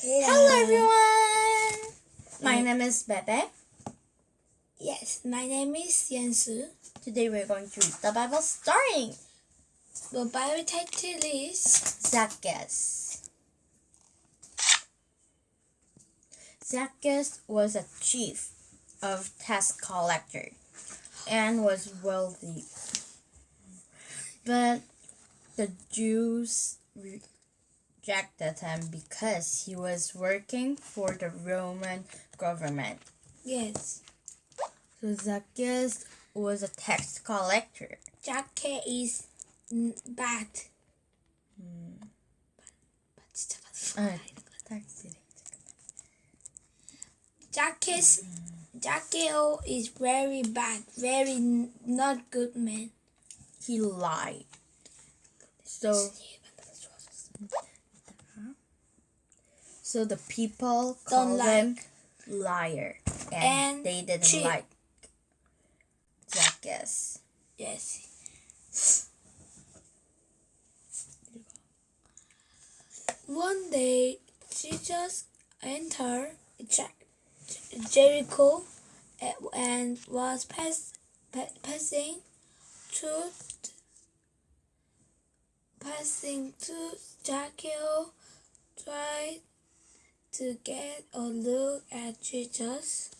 Hello everyone! My mm. name is Bebe. Yes, my name is Yansu. Today we're going to read the Bible starting The Bible title is Zacchaeus. Zacchaeus was a chief of tax collector and was wealthy. But the Jews object at him because he was working for the Roman government. Yes. So Zacchaeus was a tax collector. Zacchaeus is bad. Hmm. But, but ah, Zacchaeus, hmm. Zacchaeus is very bad, very not good man. He lied. So. So the people Don't called him liar, and, And they didn't cheat. like Zacchaeus. Yes. One day, Jesus entered Jer- Jericho and was pass, pa- passing through passing to Jericho, tried to get a look at Jesus,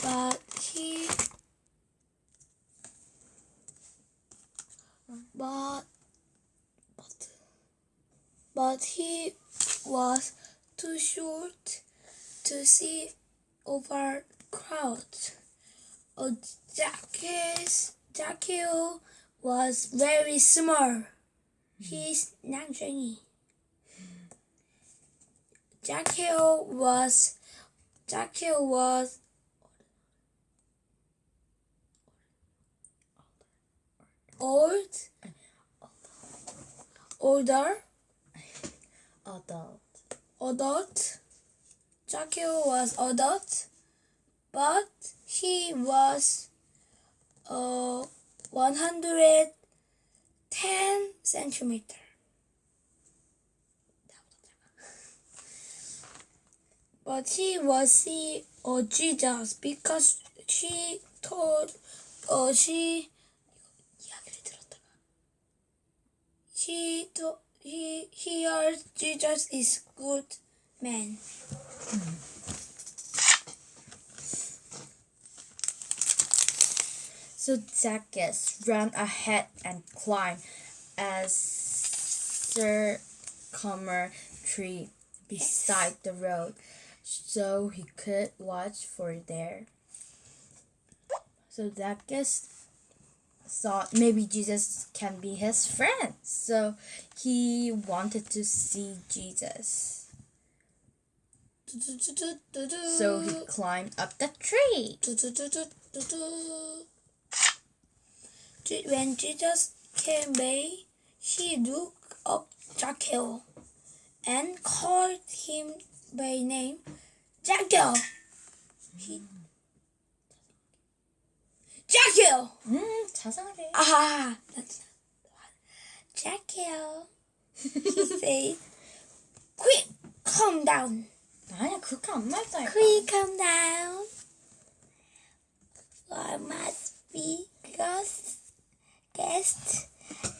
but he but but but he was too short to see over crowds. Zacchaeus, Zacchaeus was very small. He's not Jenny. Zacchaeus was Zacchaeus was old, older, Adult. adult. Zacchaeus was adult, but he was uh, 110 centimeter. but he was see or Jesus because she told or she she told he hears Jesus is good man. So Zacchaeus ran ahead and climbed a sycamore tree beside the road so he could watch for there. So Zacchaeus thought maybe Jesus can be his friend. So he wanted to see Jesus. So he climbed up the tree. When Jesus came by, he looked up Zacchaeus and called him by name. Zacchaeus! He... Zacchaeus! 음, 자상하게. Ah, that's not the one. Zacchaeus, he said, quick, calm down. 아니야, 그렇게 안 말다니까. Quick, calm down. I must be guest, guest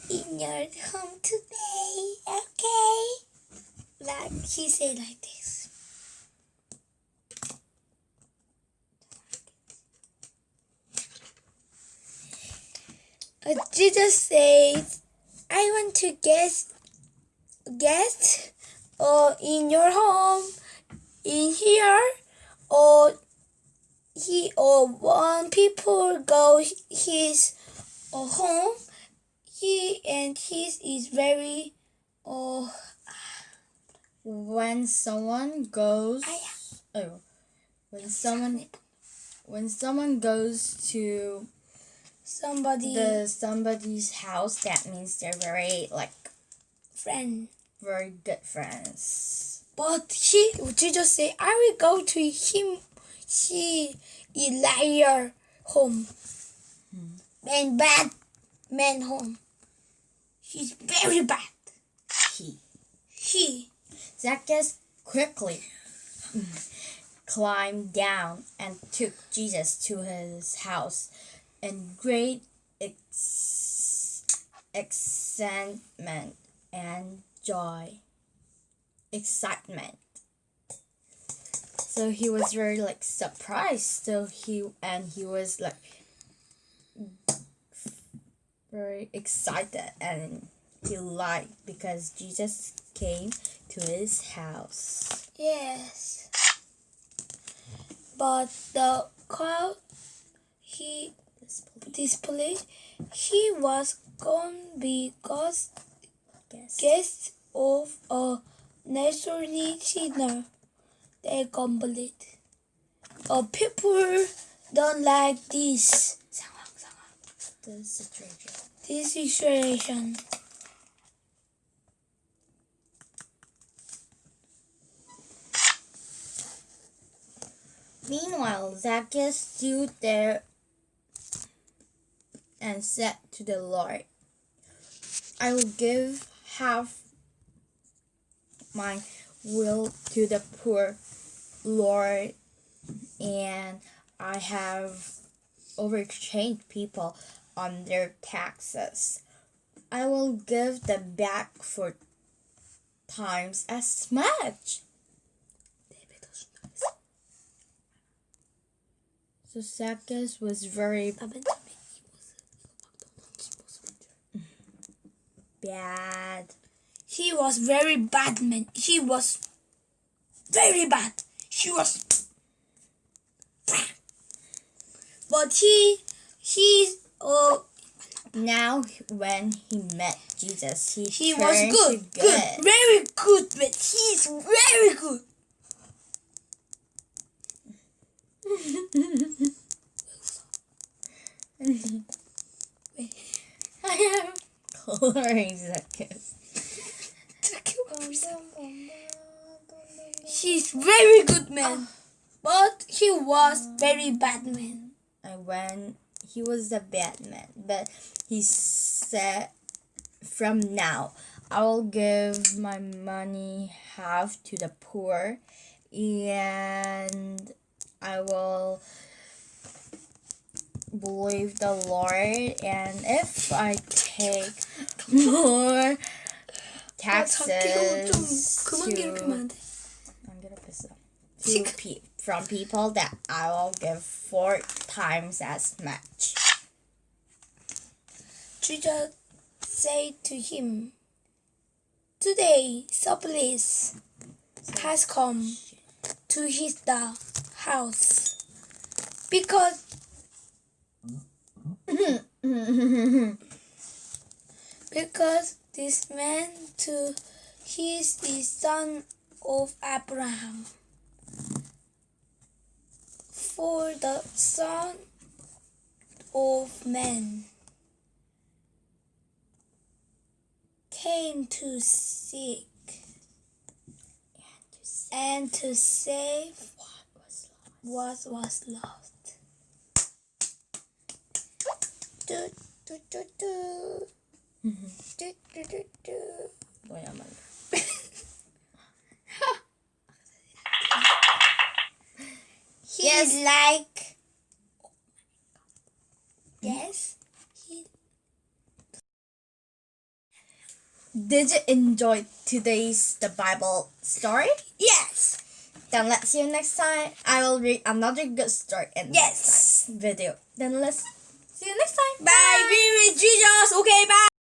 in your home today, okay? Like he said like this. Jesus says, I want to guest, guest uh, in your home, in here, or he or one people go his uh, home, he and his is very uh, When someone goes, oh, when someone, when someone goes to somebody the somebody's house, that means they're very like friend. very good friends. But she he just say, I will go to him he Elijah home. Hmm. Man bad man home. He's very bad. He, he. Zacchaeus quickly climbed down and took Jesus to his house in great ex- excitement and joy. Excitement. So he was very like surprised. So he and he was like very excited and he liked because Jesus came to his house. Yes. But the crowd he displayed he was gone because Guess. guest of a naturally dinner. They complete. Uh, people don't like this. The situation. This situation. Meanwhile, Zacchaeus stood there and said to the Lord, I will give half my will to the poor, Lord, and I have overchanged people on their taxes. I will give them back for times as much. So Zacchaeus was very bad. He was very bad man. He was very bad. He was but he he uh Now, when he met Jesus, he, he was turned good, good, very good but He's very good. I am He's very good man, but he was very bad man. And when he was a bad man, but he said, "From now, I will give my money half to the poor, and I will." believe the Lord, and if I take more taxes to, I'm gonna piss up, pe from people, that I will give four times as much. Jesus said to him, Today, Sopolis has come to his house because because this man too he is the son of Abraham. For the son of man came to seek and to save what was lost. Do, do, do, do. Do, do, do, do. Wait a minute. He Yes. is like. Yes. He, Did you enjoy today's the Bible story? yes. Then let's see you next time. I will read another good story in Yes. next time video. Then let's See you next time. Bye. bye. Be with Jesus. Okay, bye.